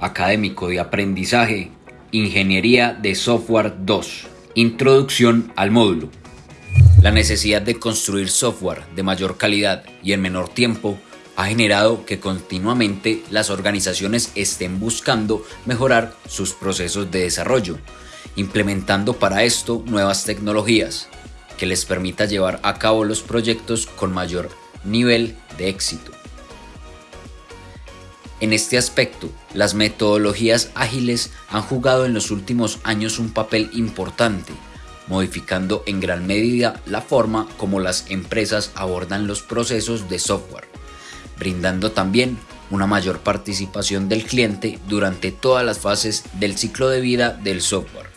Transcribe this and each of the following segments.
académico de aprendizaje, Ingeniería de Software 2. Introducción al módulo. La necesidad de construir software de mayor calidad y en menor tiempo ha generado que continuamente las organizaciones estén buscando mejorar sus procesos de desarrollo, implementando para esto nuevas tecnologías que les permita llevar a cabo los proyectos con mayor nivel de éxito. En este aspecto, las metodologías ágiles han jugado en los últimos años un papel importante, modificando en gran medida la forma como las empresas abordan los procesos de software, brindando también una mayor participación del cliente durante todas las fases del ciclo de vida del software.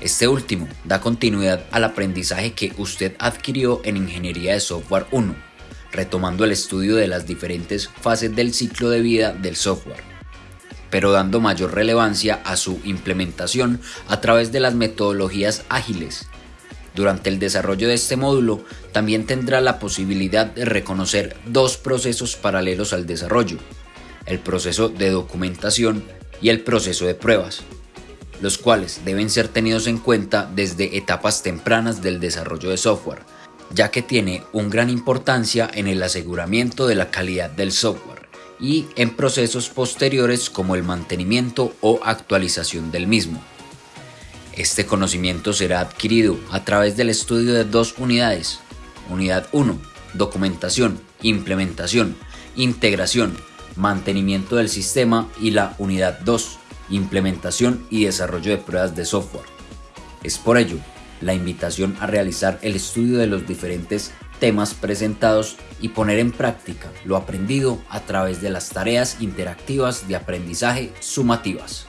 Este último da continuidad al aprendizaje que usted adquirió en Ingeniería de Software 1 retomando el estudio de las diferentes fases del ciclo de vida del software, pero dando mayor relevancia a su implementación a través de las metodologías ágiles. Durante el desarrollo de este módulo también tendrá la posibilidad de reconocer dos procesos paralelos al desarrollo, el proceso de documentación y el proceso de pruebas, los cuales deben ser tenidos en cuenta desde etapas tempranas del desarrollo de software, ya que tiene un gran importancia en el aseguramiento de la calidad del software y en procesos posteriores como el mantenimiento o actualización del mismo. Este conocimiento será adquirido a través del estudio de dos unidades. Unidad 1, documentación, implementación, integración, mantenimiento del sistema y la unidad 2, implementación y desarrollo de pruebas de software. Es por ello la invitación a realizar el estudio de los diferentes temas presentados y poner en práctica lo aprendido a través de las tareas interactivas de aprendizaje sumativas.